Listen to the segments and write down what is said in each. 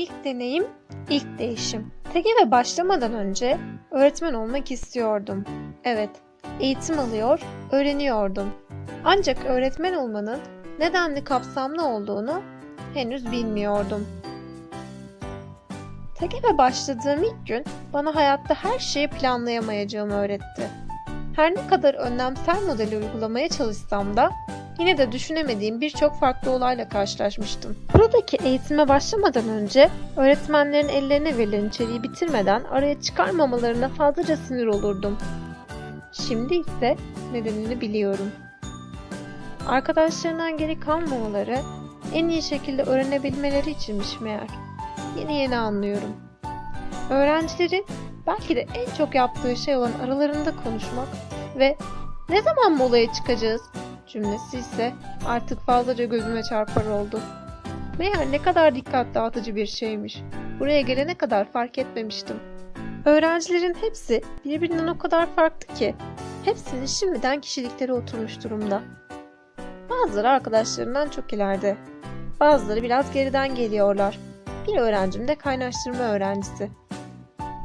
İlk deneyim, ilk değişim. TGV başlamadan önce öğretmen olmak istiyordum. Evet, eğitim alıyor, öğreniyordum. Ancak öğretmen olmanın nedenli kapsamlı olduğunu henüz bilmiyordum. TGV başladığım ilk gün bana hayatta her şeyi planlayamayacağımı öğretti. Her ne kadar önlemsel modeli uygulamaya çalışsam da yine de düşünemediğim birçok farklı olayla karşılaşmıştım. Buradaki eğitime başlamadan önce öğretmenlerin ellerine verilen içeriği bitirmeden araya çıkarmamalarına fazlaca sinir olurdum. Şimdi ise nedenini biliyorum. Arkadaşlarından geri kalmamaları, en iyi şekilde öğrenebilmeleri içinmiş meğer. Yeni yeni anlıyorum. Öğrencilerin belki de en çok yaptığı şey olan aralarında konuşmak ve ne zaman molaya çıkacağız cümlesi ise artık fazlaca gözüme çarpar oldu. Meğer ne kadar dikkat dağıtıcı bir şeymiş. Buraya gelene kadar fark etmemiştim. Öğrencilerin hepsi birbirinden o kadar farklı ki hepsinin şimdiden kişilikleri oturmuş durumda. Bazıları arkadaşlarından çok ileride. Bazıları biraz geriden geliyorlar. Bir öğrencim de kaynaştırma öğrencisi.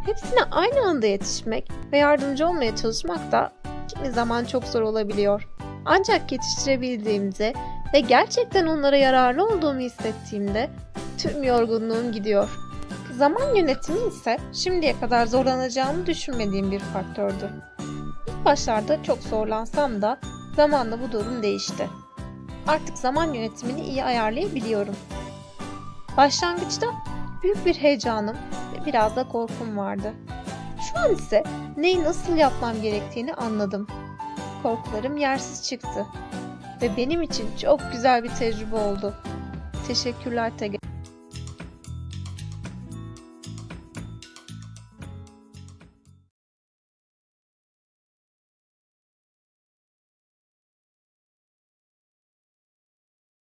Hepsine aynı anda yetişmek ve yardımcı olmaya çalışmak da kimi zaman çok zor olabiliyor. Ancak yetiştirebildiğimde ve gerçekten onlara yararlı olduğumu hissettiğimde tüm yorgunluğum gidiyor. Zaman yönetimi ise şimdiye kadar zorlanacağımı düşünmediğim bir faktördü. İlk başlarda çok zorlansam da zamanla bu durum değişti. Artık zaman yönetimini iyi ayarlayabiliyorum. Başlangıçta büyük bir heyecanım biraz da korkum vardı. Şu an ise neyi nasıl yapmam gerektiğini anladım. Korkularım yersiz çıktı ve benim için çok güzel bir tecrübe oldu. Teşekkürler Tege.